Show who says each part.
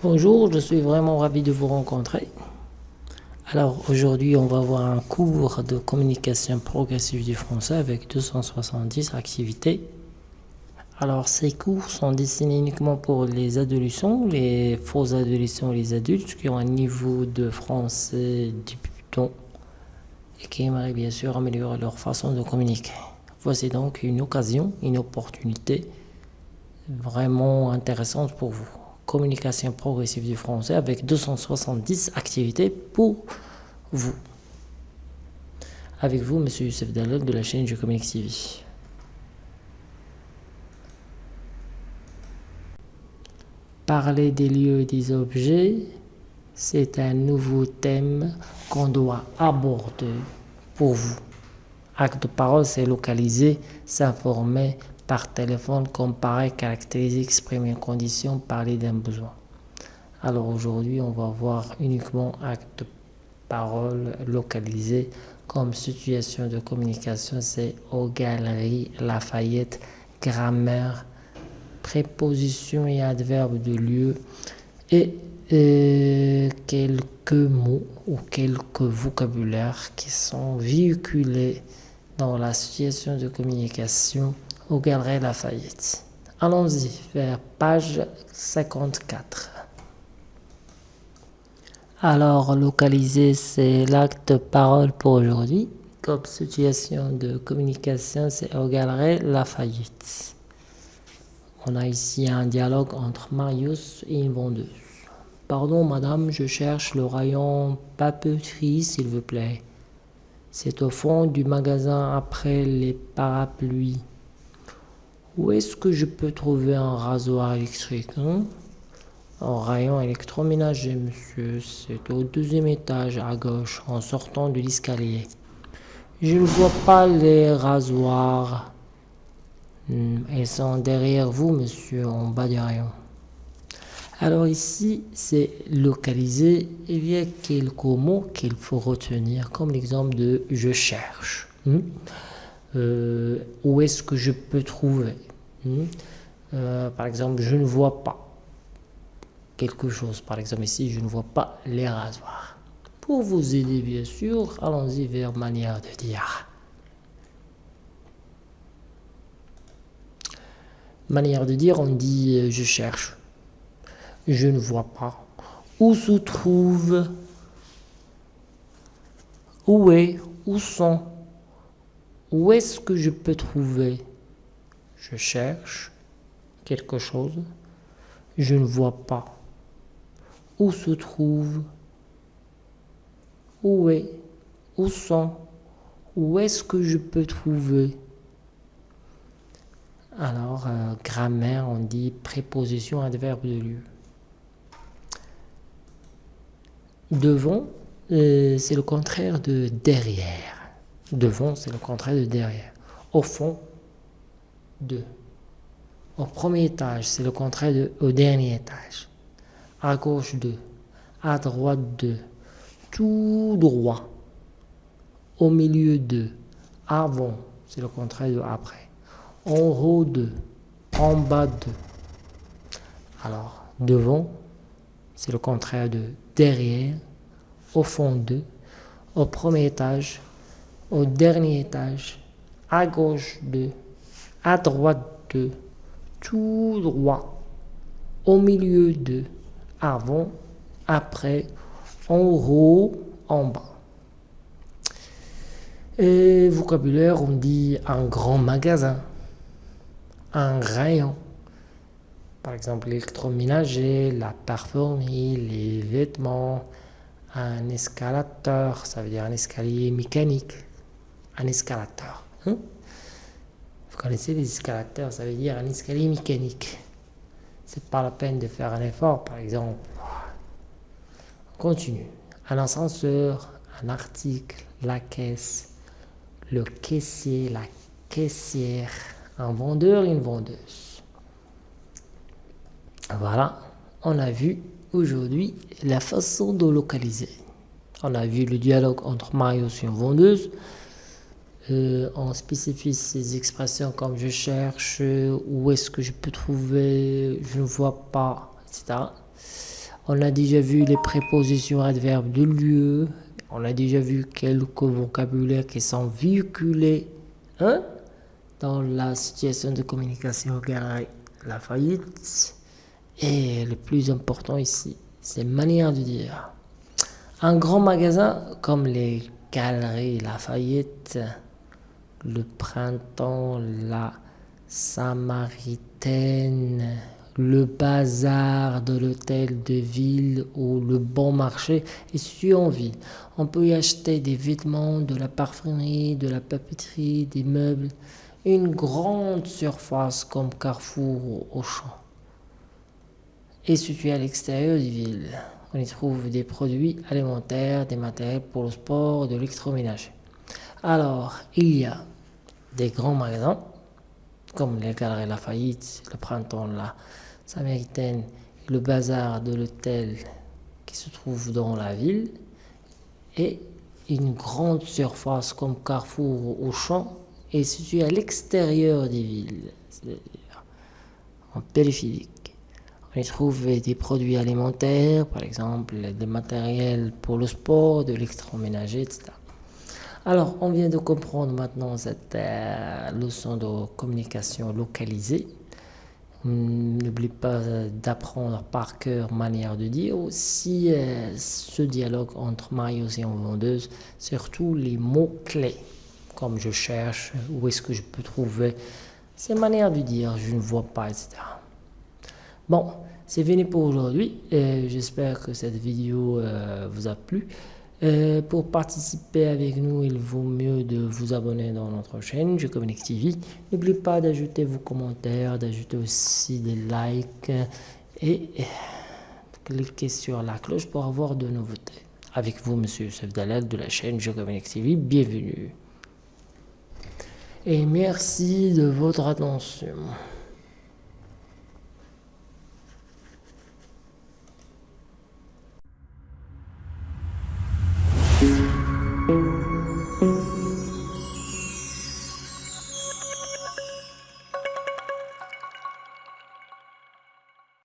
Speaker 1: Bonjour, je suis vraiment ravi de vous rencontrer. Alors aujourd'hui, on va voir un cours de communication progressive du français avec 270 activités. Alors ces cours sont destinés uniquement pour les adolescents, les faux adolescents les adultes qui ont un niveau de français débutant et qui aimeraient bien sûr améliorer leur façon de communiquer. Voici donc une occasion, une opportunité vraiment intéressante pour vous communication progressive du français avec 270 activités pour vous. Avec vous, Monsieur Youssef Dalal de la chaîne Je Communique TV. Parler des lieux et des objets, c'est un nouveau thème qu'on doit aborder pour vous. Acte de parole, c'est localiser, s'informer, par téléphone, comparer, caractériser, exprimer une condition, parler d'un besoin. Alors aujourd'hui, on va voir uniquement acte parole localisé comme situation de communication, c'est aux galeries Lafayette, grammaire, préposition et adverbe de lieu et euh, quelques mots ou quelques vocabulaires qui sont véhiculés dans la situation de communication au Galerie Lafayette. Allons-y vers page 54. Alors, localiser, c'est l'acte parole pour aujourd'hui. Comme situation de communication, c'est au Galerie Lafayette. On a ici un dialogue entre Marius et une vendeuse. Pardon, madame, je cherche le rayon papeterie, s'il vous plaît. C'est au fond du magasin après les parapluies. Où est-ce que je peux trouver un rasoir électrique hein? Un rayon électroménager, monsieur. C'est au deuxième étage à gauche, en sortant de l'escalier. Je ne vois pas les rasoirs. Ils sont derrière vous, monsieur, en bas du rayon. Alors ici, c'est localisé. Il y a quelques mots qu'il faut retenir, comme l'exemple de « je cherche hmm? Euh, Où est-ce que je peux trouver Hmm? Euh, par exemple, je ne vois pas quelque chose. Par exemple, ici, je ne vois pas les rasoirs. Pour vous aider, bien sûr, allons-y vers manière de dire. Manière de dire, on dit euh, je cherche. Je ne vois pas. Où se trouve? Où est? Où sont Où est-ce que je peux trouver? Je cherche quelque chose, je ne vois pas. Où se trouve? Où est? Où sont? Où est-ce que je peux trouver? Alors, euh, grammaire, on dit préposition, adverbe de lieu. Devant, euh, c'est le contraire de derrière. Devant, c'est le contraire de derrière. Au fond, 2. Au premier étage, c'est le contraire de au dernier étage. À gauche 2. À droite 2. Tout droit. Au milieu 2. Avant, c'est le contraire de après. En haut 2. En bas 2. Alors, devant, c'est le contraire de derrière. Au fond 2. Au premier étage. Au dernier étage. À gauche 2 à droite de, tout droit, au milieu de, avant, après, en haut, en bas. Et vocabulaire, on dit un grand magasin, un rayon. Par exemple, l'électroménager, la parfumerie, les vêtements, un escalateur, ça veut dire un escalier mécanique, un escalateur. Hein? Vous connaissez les escalateurs, ça veut dire un escalier mécanique. C'est pas la peine de faire un effort, par exemple. On continue. Un ascenseur, un article, la caisse, le caissier, la caissière, un vendeur, une vendeuse. Voilà, on a vu aujourd'hui la façon de localiser. On a vu le dialogue entre Marius et une vendeuse. Euh, on spécifie ces expressions comme je cherche, où est-ce que je peux trouver, je ne vois pas, etc. On a déjà vu les prépositions adverbes de lieu. On a déjà vu quelques vocabulaires qui sont véhiculés hein, dans la situation de communication la faillite. Et le plus important ici, c'est manière de dire. Un grand magasin comme les Galeries Lafayette, le printemps, la Samaritaine, le bazar de l'hôtel de ville ou le bon marché est situé en ville. On peut y acheter des vêtements, de la parfumerie, de la papeterie, des meubles, une grande surface comme Carrefour ou Auchan. Est situé à l'extérieur des villes. On y trouve des produits alimentaires, des matériels pour le sport, de l'électroménager. Alors, il y a des grands magasins, comme les Galeries Lafayette, le Printemps, la Samaritaine, le bazar de l'hôtel qui se trouve dans la ville, et une grande surface comme Carrefour ou Auchan est située à l'extérieur des villes, c'est-à-dire en périphérie. On y trouve des produits alimentaires, par exemple des matériels pour le sport, de l'électroménager, etc. Alors, on vient de comprendre maintenant cette euh, leçon de communication localisée. N'oublie pas d'apprendre par cœur manière de dire aussi euh, ce dialogue entre Marius et en vendeuse, surtout les mots-clés, comme je cherche, où est-ce que je peux trouver ces manières de dire, je ne vois pas, etc. Bon, c'est fini pour aujourd'hui. J'espère que cette vidéo euh, vous a plu. Euh, pour participer avec nous, il vaut mieux de vous abonner dans notre chaîne Je TV. N'oubliez pas d'ajouter vos commentaires, d'ajouter aussi des likes et cliquez sur la cloche pour avoir de nouveautés. Avec vous, Monsieur Youssef Dalal de la chaîne Je TV, bienvenue. Et merci de votre attention.